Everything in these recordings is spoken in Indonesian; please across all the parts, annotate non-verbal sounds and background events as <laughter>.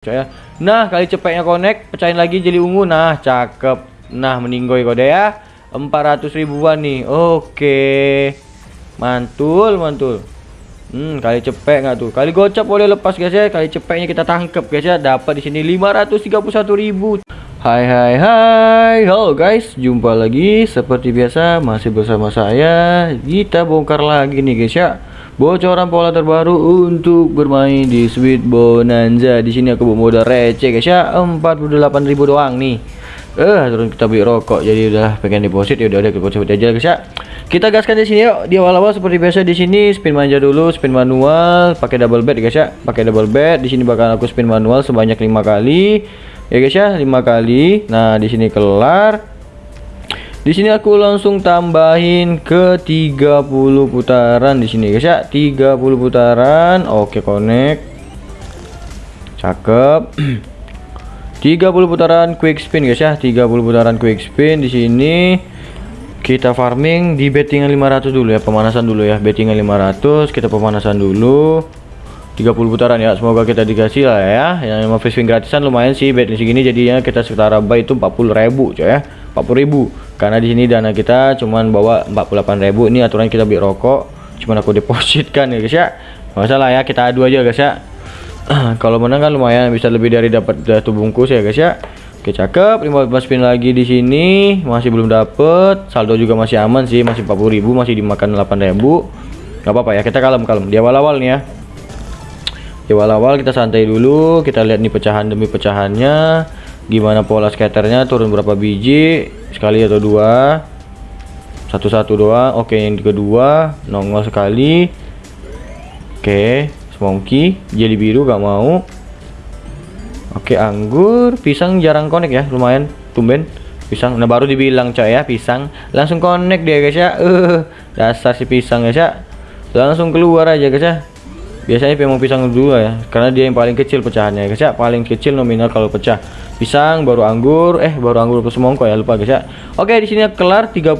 Ya. Nah, kali cepetnya connect, pecahin lagi jadi ungu. Nah, cakep. Nah, meninggoy kode ya. 400 ribuan nih. Oke. Mantul, mantul. Hmm, kali cepet nggak tuh? Kali gocap boleh lepas guys ya. Kali cepetnya kita tangkep guys ya. Dapat di sini 531.000. Hai hai hai. Halo guys, jumpa lagi seperti biasa masih bersama saya. Kita bongkar lagi nih guys ya bocoran pola terbaru untuk bermain di Sweet Bonanza. Di sini aku bawa modal receh guys ya, 48.000 doang nih. Eh, turun kita beli rokok. Jadi udah pengen deposit ya udah udah deposit aja guys ya. Kita gaskan di sini yuk. Di awal-awal seperti biasa di sini spin manja dulu, spin manual, pakai double bet guys ya. Pakai double bet. Di sini bakal aku spin manual sebanyak lima kali. Ya guys ya, lima kali. Nah, di sini kelar di sini aku langsung tambahin ke 30 putaran di sini guys ya. 30 putaran. Oke, connect. Cakep. <clears throat> 30 putaran quick spin guys ya. 30 putaran quick spin di sini. Kita farming di bettingan 500 dulu ya, pemanasan dulu ya. Bettingan 500, kita pemanasan dulu. 30 putaran ya semoga kita dikasih lah ya yang mau spin gratisan lumayan sih bet segini jadinya kita setara buy itu 40.000 coy ya 40.000 karena di sini dana kita cuman bawa 48.000 ini aturan kita beli rokok cuman aku depositkan ya guys ya. Masalah ya kita adu aja guys ya. <clears throat> Kalau menang kan lumayan bisa lebih dari dapat satu bungkus ya guys ya. Oke cakep. 15 spin lagi di sini masih belum dapet. Saldo juga masih aman sih masih 40.000 masih dimakan 8.000 nggak apa-apa ya kita kalem kalem di awal-awal nih ya. Di awal-awal kita santai dulu kita lihat nih pecahan demi pecahannya gimana pola skaternya? Turun berapa biji? Sekali atau dua? Satu-satu doang. Oke yang kedua nongol sekali. Oke smoky. Jadi biru gak mau. Oke anggur. Pisang jarang connect ya lumayan. Tumben. Pisang. Nah baru dibilang coy ya pisang. Langsung connect dia guys ya. Uh, dasar si pisang guys ya. Langsung keluar aja guys ya biasanya memang pisang dulu ya karena dia yang paling kecil pecahannya. Guys ya paling kecil nominal kalau pecah. Pisang baru anggur eh baru anggur ke semongko ya lupa guys ya. Oke di sini kelar 30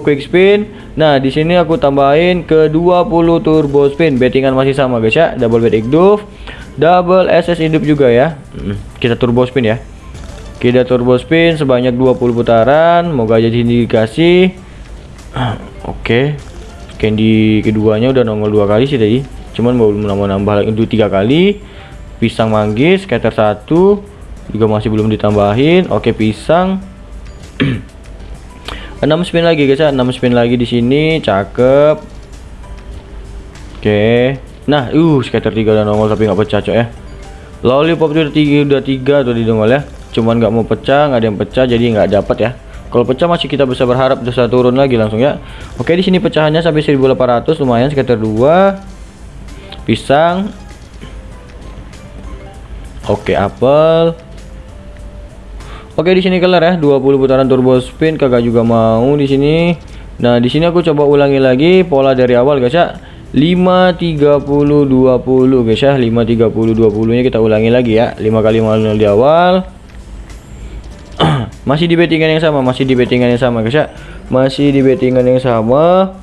quick spin. Nah di sini aku tambahin ke 20 turbo spin. Bettingan masih sama guys ya. Double bet igduf double ss hidup juga ya. Hmm, kita turbo spin ya. Kita turbo spin sebanyak 20 putaran. Moga aja sini dikasih. <clears throat> Oke. Candy keduanya udah nongol dua kali sih tadi cuman mau nambah nambah lagi tiga kali pisang manggis scatter satu juga masih belum ditambahin. Oke pisang. <clears throat> 6 spin lagi guys ya. 6 spin lagi di sini cakep. Oke. Nah uh scatter 3 udah nongol tapi nggak pecah cok ya. Lollipop udah tiga udah tiga tuh di nongol ya. Cuman nggak mau pecah nggak ada yang pecah jadi nggak dapat ya. Kalau pecah masih kita bisa berharap bisa turun lagi langsung ya. Oke di sini pecahannya sampai 1800 lumayan scatter 2 pisang. Oke apel. Oke di sini kelar ya. 20 putaran turbo spin. Kagak juga mau di sini. Nah di sini aku coba ulangi lagi pola dari awal guys ya. 5 30 20 guys ya. 5 30 20 nya kita ulangi lagi ya. 5 kali 0 di awal. <clears throat> Masih di bettingan yang sama masih di bettingan yang sama guys ya. Masih di bettingan yang sama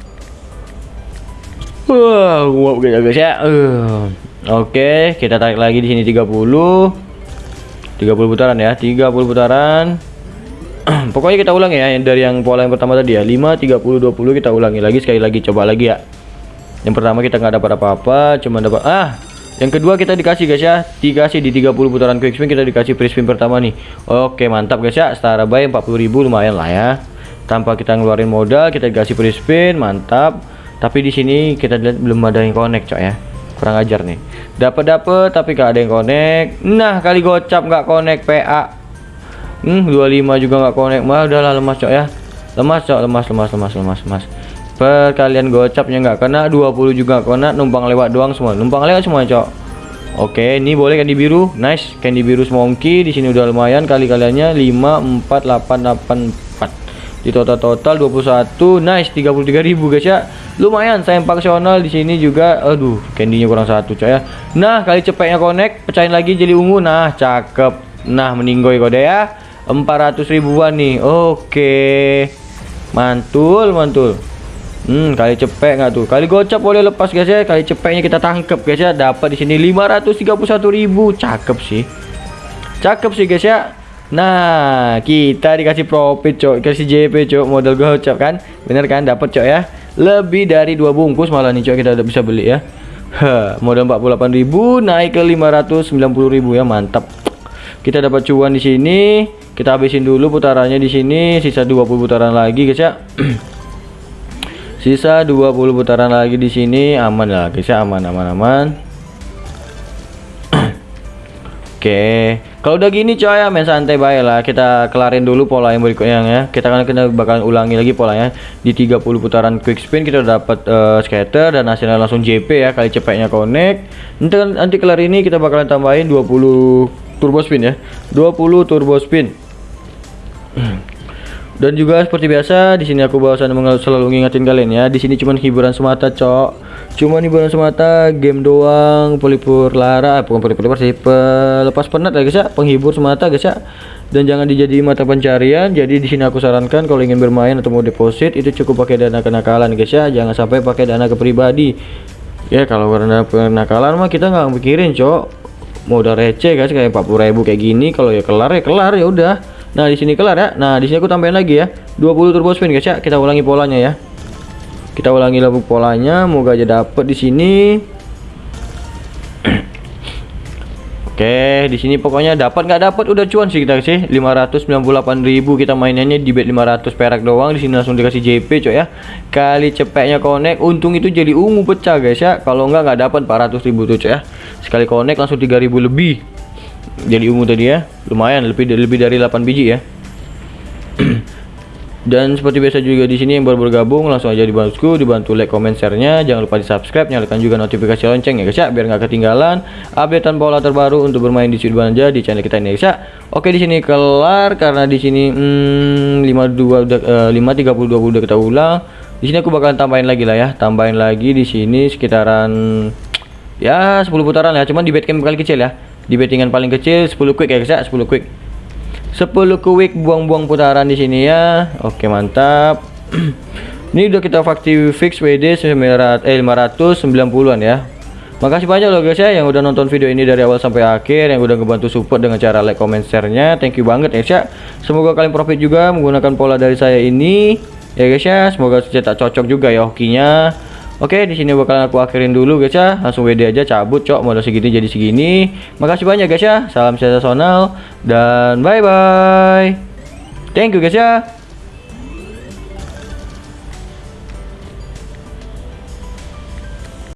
wah wow, guys ya. Uh. oke kita tarik lagi di sini 30 30 putaran ya 30 putaran. <clears throat> Pokoknya kita ulang ya dari yang pola yang pertama tadi ya. 5 30 20 kita ulangi lagi sekali lagi coba lagi ya. Yang pertama kita nggak dapat apa-apa cuma dapat ah! Yang kedua kita dikasih guys ya. Dikasih di 30 putaran quick spin kita dikasih free spin pertama nih. Oke mantap guys ya. Setara buy 40.000 lumayan lah ya. Tanpa kita ngeluarin modal kita dikasih free spin mantap tapi di sini kita lihat belum ada yang connect cok ya. Kurang ajar nih. Dapat dapat tapi gak ada yang connect. Nah kali gocap nggak connect PA hmm 25 juga nggak connect. Mah udahlah lemas cok ya. Lemas cok lemas lemas lemas lemas lemas. Perkalian gocapnya nggak kena 20 juga kena numpang lewat doang semua. Numpang lewat semua cok. Oke ini boleh di biru. Nice candy biru monkey di sini udah lumayan kali kaliannya 5 4 8 8 4 di total total 21 nice 33.000 guys ya lumayan saya faksional di sini juga aduh candynya kurang satu coy ya nah kali cepetnya connect pecahin lagi jadi ungu nah cakep nah meninggoy kode ya 400 ribuan nih oke mantul mantul Hmm, kali cepek nggak tuh? Kali gocap boleh lepas guys ya. Kali cepeknya kita tangkep guys ya. Dapat di sini 531.000. Cakep sih. Cakep sih guys ya. Nah, kita dikasih profit, cok. Kasih JP, cok. Modal gocap kan? Bener kan? Dapat, cok ya. Lebih dari dua bungkus malah nih, cok. Kita udah bisa beli ya. Ha, modal 48.000 naik ke 590.000 ya. Mantap. Kita dapat cuan di sini. Kita habisin dulu putarannya di sini. Sisa 20 putaran lagi, guys ya. <clears throat> Sisa 20 putaran lagi di sini aman lah guys ya aman aman aman. <clears throat> Oke, kalau udah gini coy ya main santai baik lah. Kita kelarin dulu pola yang berikutnya ya. Kita kan kita bakal ulangi lagi polanya di 30 putaran quick spin kita dapat uh, scatter dan hasilnya langsung JP ya kali cepetnya connect. Nanti nanti kelar ini kita bakalan tambahin 20 turbo spin ya. 20 turbo spin. <clears throat> Dan juga seperti biasa di sini aku bawasan selalu ngingetin kalian ya. Di sini cuma hiburan semata, cok. Cuma hiburan semata, game doang, pelipur lara, eh, bukan pelipur lara sih, pelepas penat ya guys ya, penghibur semata guys ya. Dan jangan dijadi mata pencarian. Jadi di sini aku sarankan kalau ingin bermain atau mau deposit itu cukup pakai dana kenakalan guys ya. Jangan sampai pakai dana ke pribadi. Ya kalau karena kenakalan mah kita nggak mikirin, cok. Mau udah receh guys kayak 40.000 kayak gini kalau ya kelar ya kelar ya udah Nah, di sini kelar ya. Nah, di sini aku tambahin lagi ya. 20 turbo spin guys ya. Kita ulangi polanya ya. Kita ulangi lagi polanya, moga aja dapet di sini. <clears throat> Oke, di sini pokoknya dapat nggak dapat udah cuan sih kita sih. 598.000 kita mainannya di bet 500 perak doang. Di sini langsung dikasih JP coy ya. Kali cepetnya connect, untung itu jadi ungu pecah guys ya. Kalau nggak nggak dapat 400.000 tuh coy ya. Sekali connect langsung 3.000 lebih jadi ungu tadi ya lumayan lebih dari lebih dari 8 biji ya. <clears throat> Dan seperti biasa juga di sini yang baru bergabung langsung aja dibantu dibantu like comment share-nya. Jangan lupa di subscribe nyalakan juga notifikasi lonceng ya guys ya biar nggak ketinggalan updatean pola terbaru untuk bermain di Sudut Belanja di channel kita ini guys ya. Oke di sini kelar karena di sini hmm, 52 udah uh, 5 30 udah kita ulang. Di sini aku bakalan tambahin lagi lah ya tambahin lagi di sini sekitaran ya 10 putaran ya cuman di betcam kali kecil ya di bettingan paling kecil 10 quick ya guys ya 10 quick 10 quick buang-buang putaran di sini ya oke mantap <clears throat> ini udah kita fakti fix WD 900 eh 590-an ya Makasih banyak loh guys ya yang udah nonton video ini dari awal sampai akhir yang udah ngebantu support dengan cara like, comment, share-nya. Thank you banget ya guys ya. Semoga kalian profit juga menggunakan pola dari saya ini. Ya guys ya, semoga cetak cocok juga ya hokinya. Oke, di sini bakalan aku akhirin dulu guys ya. Langsung WD aja cabut, cok. Modal segini jadi segini. Makasih banyak guys ya. Salam sensasional dan bye bye. Thank you guys ya.